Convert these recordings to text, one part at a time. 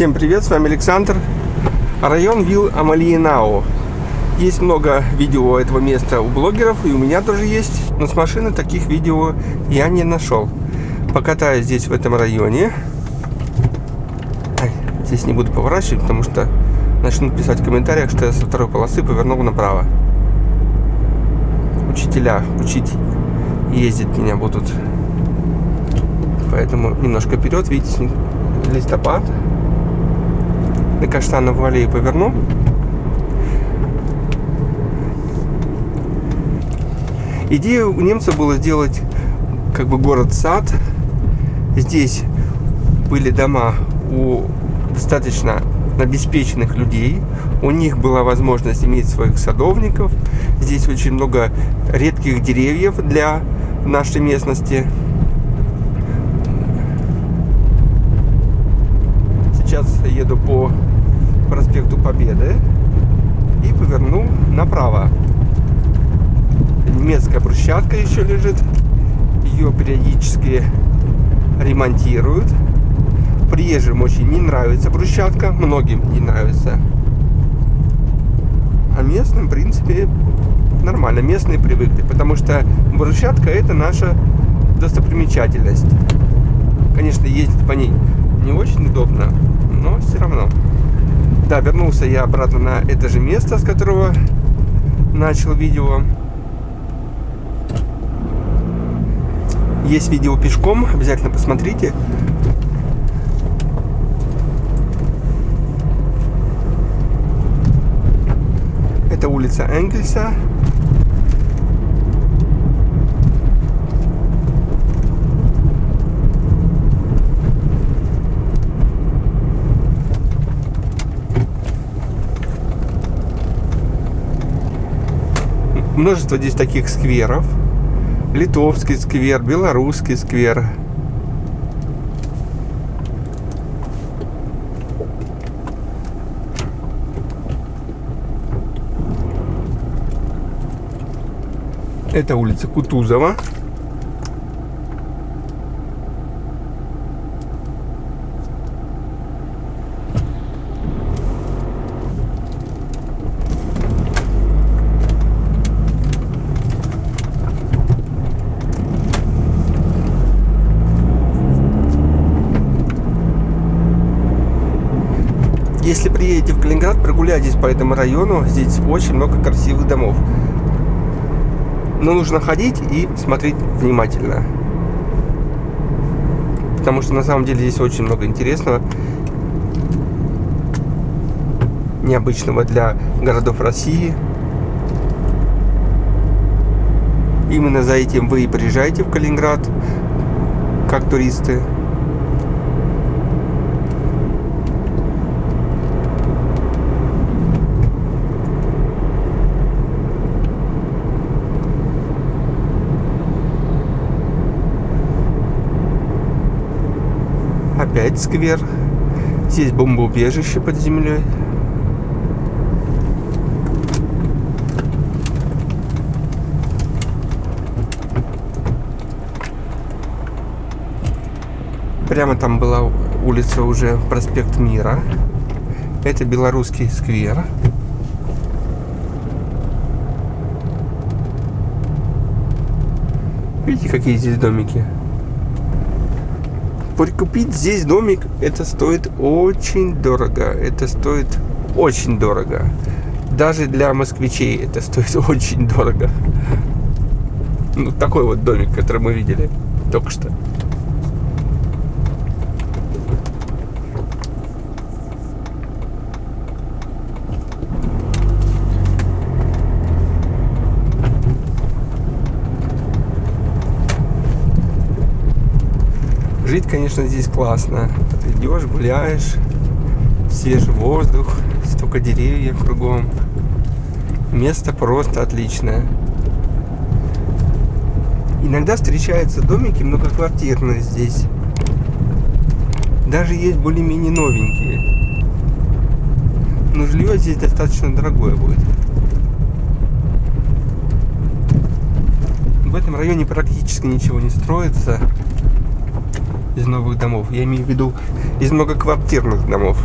Всем привет, с вами Александр. Район Вилл Амалиенау. Есть много видео этого места у блогеров, и у меня тоже есть. Но с машины таких видео я не нашел. Покатаюсь здесь, в этом районе. Ай, здесь не буду поворачивать, потому что начнут писать в комментариях, что я со второй полосы повернул направо. Учителя учить ездить меня будут. Поэтому немножко вперед, видите, листопад. На Каштанову аллею поверну. Идея у немцев была сделать как бы город-сад. Здесь были дома у достаточно обеспеченных людей. У них была возможность иметь своих садовников. Здесь очень много редких деревьев для нашей местности. Сейчас еду по проспекту Победы и поверну направо. Немецкая брусчатка еще лежит. Ее периодически ремонтируют. Приезжим очень не нравится брусчатка, многим не нравится. А местным, в принципе, нормально. Местные привыкли, потому что брусчатка это наша достопримечательность. Конечно, ездить по ней не очень удобно, но все равно. Да, вернулся я обратно на это же место, с которого начал видео. Есть видео пешком, обязательно посмотрите. Это улица Энгельса. Множество здесь таких скверов. Литовский сквер, белорусский сквер. Это улица Кутузова. Приедете в Калининград, прогуляйтесь по этому району. Здесь очень много красивых домов. Но нужно ходить и смотреть внимательно. Потому что на самом деле здесь очень много интересного. Необычного для городов России. Именно за этим вы и приезжаете в Калининград, как туристы. Опять сквер. Здесь бомбоубежище под землей. Прямо там была улица уже проспект Мира. Это белорусский сквер. Видите, какие здесь домики? Прикупить здесь домик, это стоит очень дорого. Это стоит очень дорого. Даже для москвичей это стоит очень дорого. Ну, такой вот домик, который мы видели только что. Конечно, здесь классно. Ты идешь, гуляешь, свежий воздух, столько деревьев кругом. Место просто отличное. Иногда встречаются домики многоквартирные здесь. Даже есть более-менее новенькие. Но жилье здесь достаточно дорогое будет. В этом районе практически ничего не строится. Из новых домов. Я имею в виду из многоквартирных домов.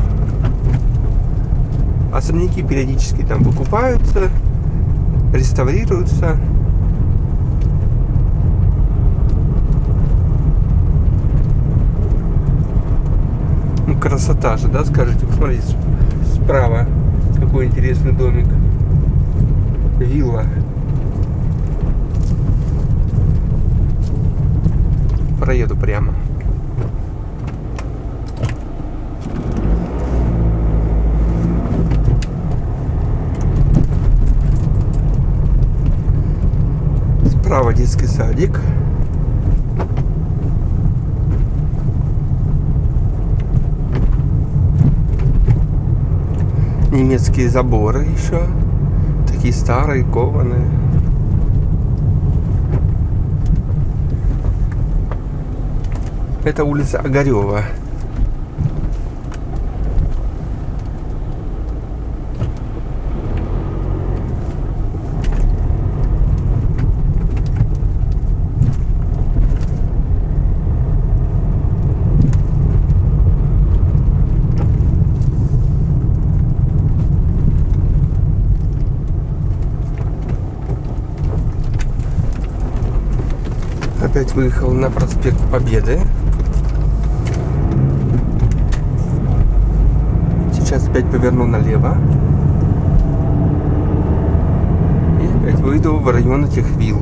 Особняки периодически там выкупаются, реставрируются. Ну, красота же, да, скажите? Посмотрите, справа какой интересный домик. Вилла. Проеду прямо. Справа детский садик. Немецкие заборы еще. Такие старые, кованые. Это улица Огарева. Опять выехал на проспект Победы. Сейчас опять поверну налево. И опять выйду в район этих вилл.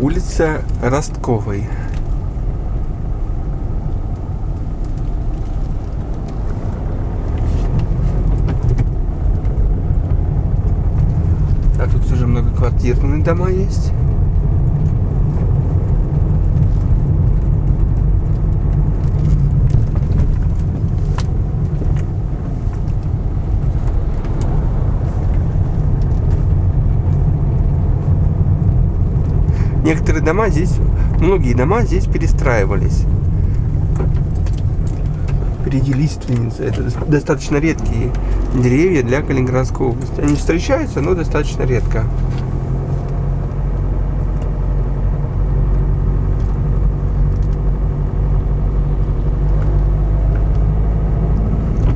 Улица Ростковой. А тут уже многоквартирные дома есть. Некоторые дома здесь, многие дома здесь перестраивались. Впереди лиственница. Это достаточно редкие деревья для Калининградской области. Они встречаются, но достаточно редко.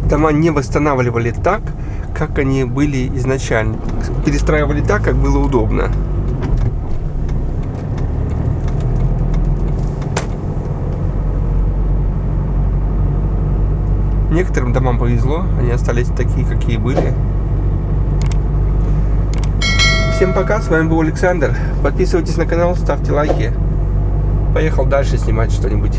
Дома не восстанавливали так, как они были изначально. Перестраивали так, как было удобно. Некоторым домам повезло, они остались такие, какие были. Всем пока, с вами был Александр. Подписывайтесь на канал, ставьте лайки. Поехал дальше снимать что-нибудь.